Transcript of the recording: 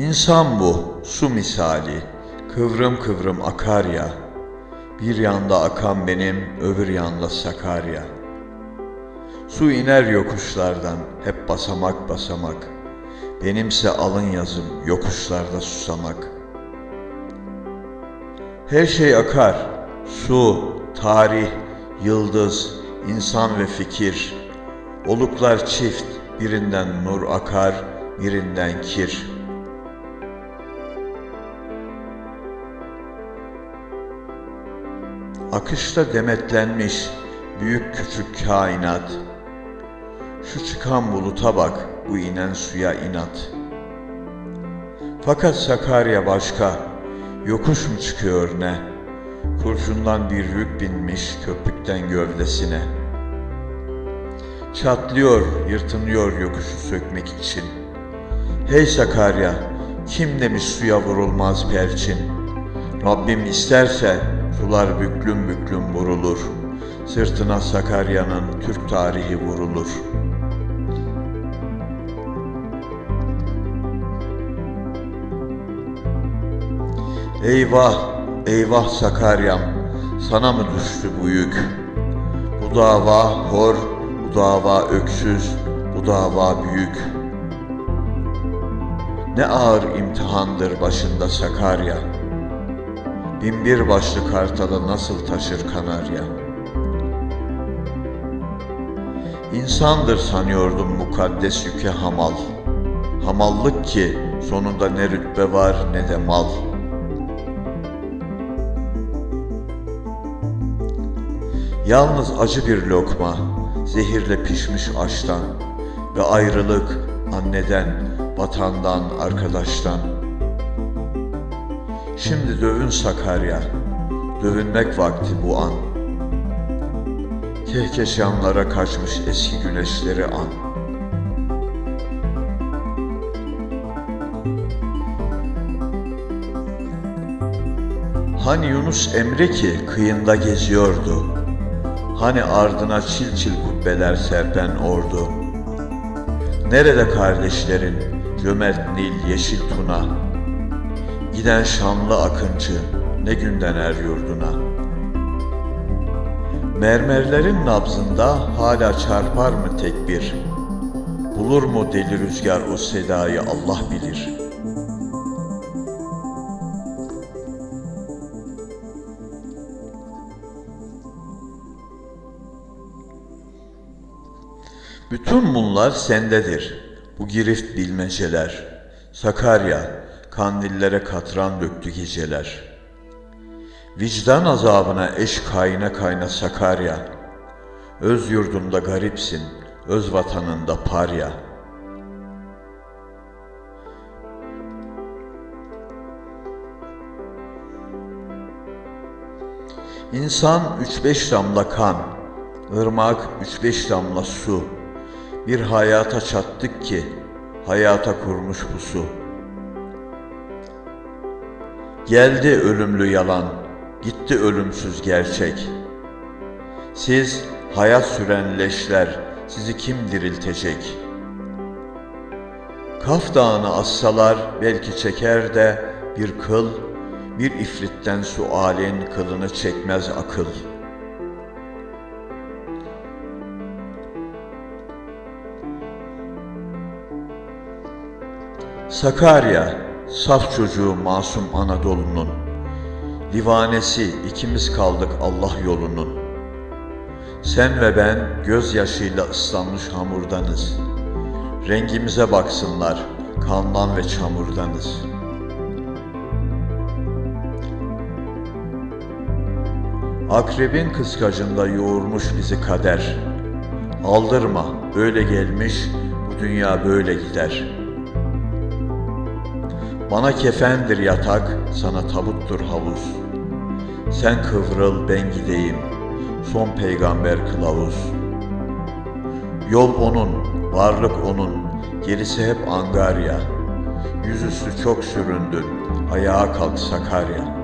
İnsan bu, su misali, kıvrım kıvrım akar ya. Bir yanda akan benim, öbür yanda Sakarya. Su iner yokuşlardan, hep basamak basamak. Benimse alın yazım, yokuşlarda susamak. Her şey akar, su, tarih, yıldız, insan ve fikir. Oluklar çift, birinden nur akar, birinden kir.'' Akışta demetlenmiş büyük küçük kainat. Şu çıkan buluta bak, bu inen suya inat. Fakat Sakarya başka, yokuş mu çıkıyor ne? Kurşundan bir yük binmiş köpükten gövdesine. Çatlıyor, yırtınıyor yokuşu sökmek için. Hey Sakarya, kim demiş suya vurulmaz perçin? Rabbim isterse Sular büklüm büklüm vurulur. Sırtına Sakarya'nın Türk tarihi vurulur. Eyvah, eyvah Sakaryam, sana mı düştü bu yük? Bu dava hor, bu dava öksüz, bu dava büyük. Ne ağır imtihandır başında Sakarya.'' Binbir başlı kartalı nasıl taşır kanarya? İnsandır sanıyordum mukaddes yüke hamal. Hamallık ki sonunda ne rütbe var ne de mal. Yalnız acı bir lokma, zehirle pişmiş aştan ve ayrılık anneden, vatandan, arkadaştan.'' Şimdi dövün Sakarya, dövünmek vakti bu an. Kehkeşanlara kaçmış eski güneşleri an. Hani Yunus Emre ki kıyında geziyordu. Hani ardına çil çil kubbeler serpen ordu. Nerede kardeşlerin cömert Nil yeşil tuna? Giden şanlı akıncı ne günden er yurduna. Mermerlerin nabzında hala çarpar mı tekbir? Bulur mu deli rüzgar o sedayı Allah bilir. Bütün bunlar sendedir. Bu girift bilmeceler. Sakarya, kandillere katran döktü geceler. Vicdan azabına eş kayna kayna Sakarya, öz yurdunda garipsin, öz vatanında parya. İnsan üç beş damla kan, ırmak üç beş damla su, bir hayata çattık ki, hayata kurmuş bu su.'' Geldi ölümlü yalan, gitti ölümsüz gerçek. Siz hayat süren leşler, sizi kim diriltecek? Kaf dağını assalar belki çeker de bir kıl, bir ifritten sualin kılını çekmez akıl. Sakarya Saf çocuğu masum Anadolu'nun, Divanesi ikimiz kaldık Allah yolunun. Sen ve ben gözyaşıyla ıslanmış hamurdanız. Rengimize baksınlar, kandan ve çamurdanız. Akrebin kıskacında yoğurmuş bizi kader. Aldırma, böyle gelmiş, bu dünya böyle gider.'' Bana kefendir yatak, sana tabuttur havuz. Sen kıvrıl, ben gideyim, son peygamber kılavuz. Yol onun, varlık onun, gerisi hep angarya. Yüzüstü çok süründün, ayağa kalk Sakarya.''